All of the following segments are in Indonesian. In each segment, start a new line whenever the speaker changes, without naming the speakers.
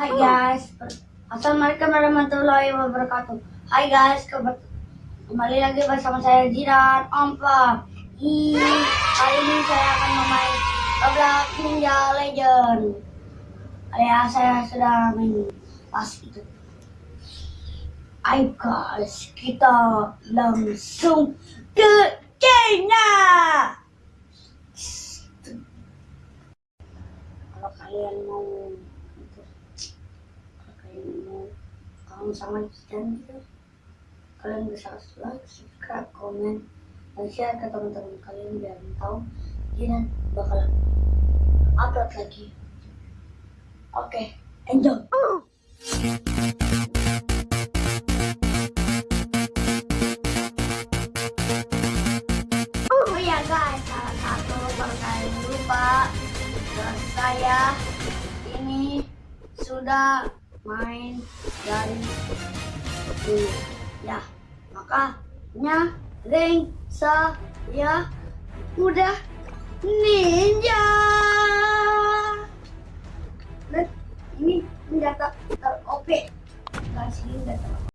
Hai guys, Assalamualaikum warahmatullahi wabarakatuh. Hai guys, kembali lagi bersama saya Jiran Ompa. Hi, kali ini saya akan memain Roblox Ninja Legend. Ya, saya sudah main pas itu. Ayo guys, kita langsung ke China. Kalau kalian mau kamu sama dan gitu kalian bisa like, subscribe, komen, dan share ke teman-teman kalian biar tahu Jinan bakal upload lagi. Oke, okay, enjoy. Oh ya guys, lupa saya ini sudah main dari dulu ya. Makanya ring saya udah ninja. Dan ini senjata ter OP guys ini senjata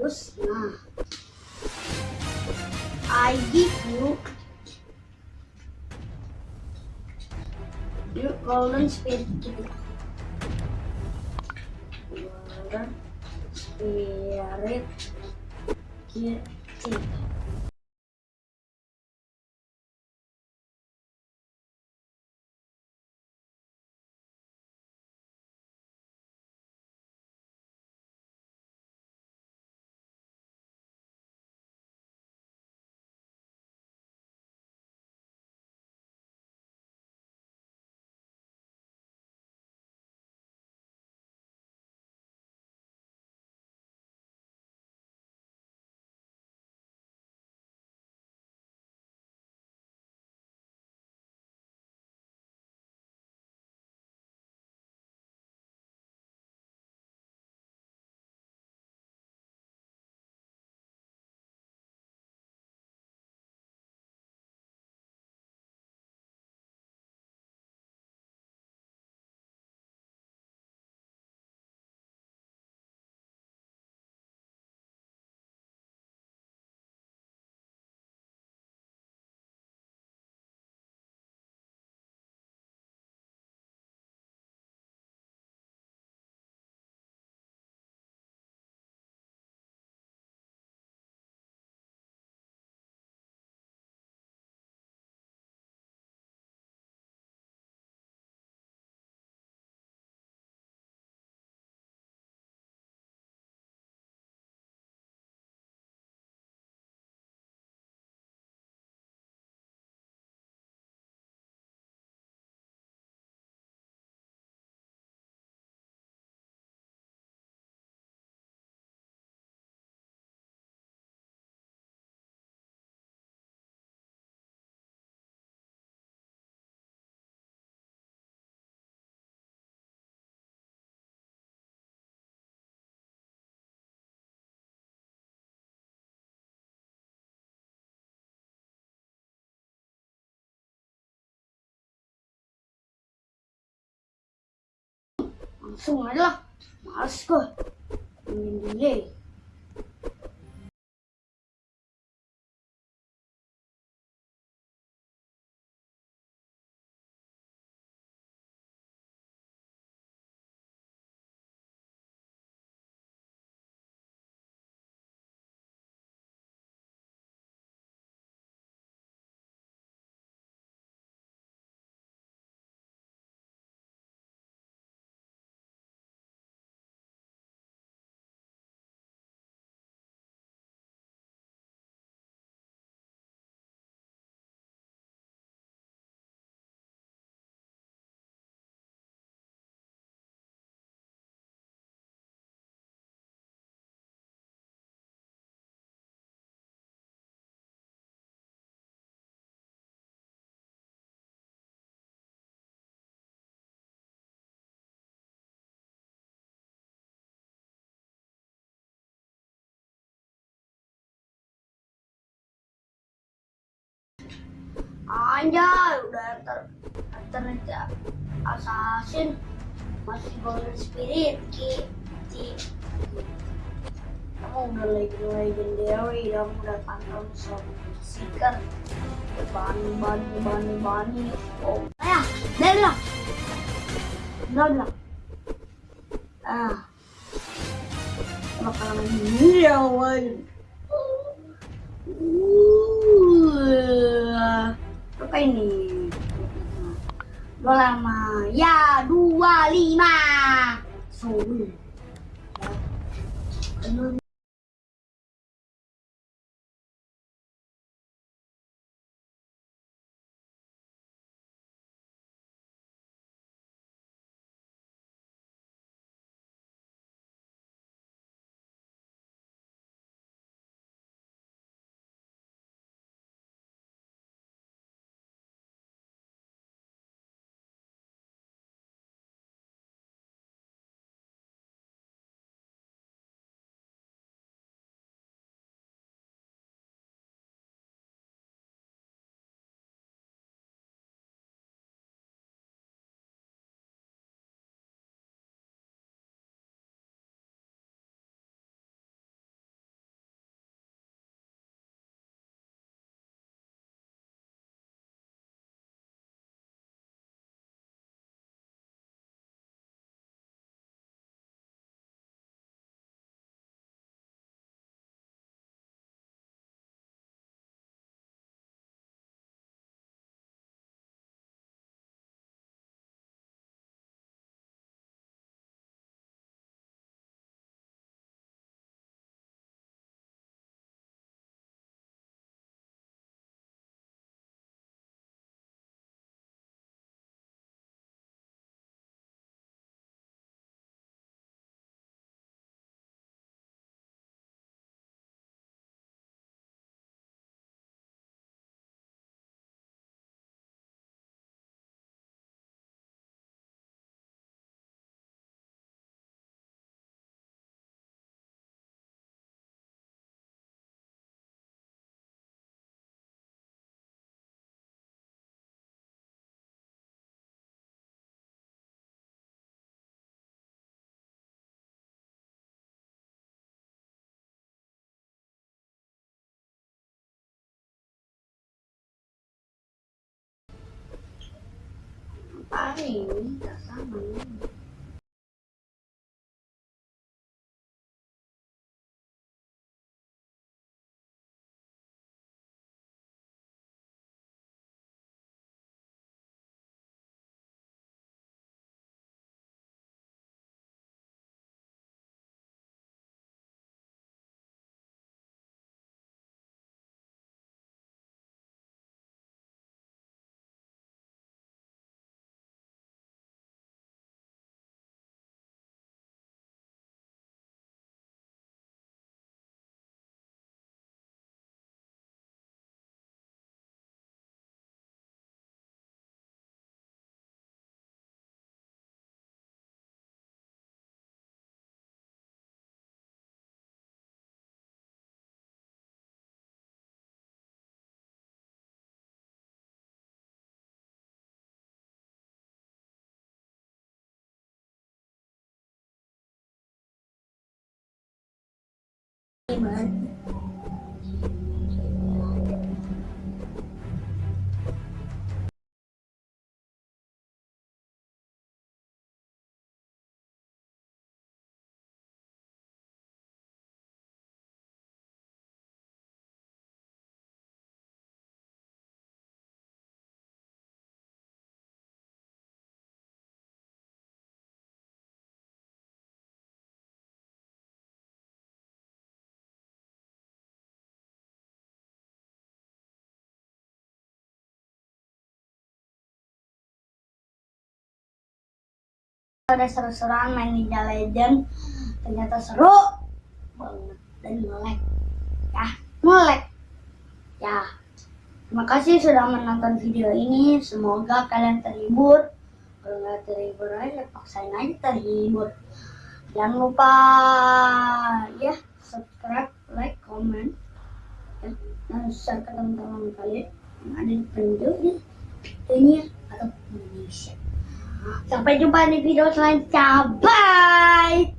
Terus, nah. ID ku Yuk, golden spirit. Golden spirit gitu. 말라 마스크. 예. Anjay, udah ter ter assassin masih golden spirit ki ki kamu udah lagi legendary kamu udah tantang sama seeker bani bani bani bani. Oh. Ayah dari lah udah udah ah. Bakalan ya wajib apa ini? Dua lama, ya dua lima. Ai, eita, tá bom. 你们 Ada seru-seruan main Ninja Legend. Ternyata seru banget dan melek. Ya, melek. Ya, terima kasih sudah menonton video ini. Semoga kalian terhibur. Kalau nggak terhibur aja, paksain aja terhibur. Jangan lupa ya subscribe, like, comment, ya, dan share ke teman-teman kalian yang ada di penjuru dunia atau Indonesia. Sampai jumpa di video selanjutnya. Bye!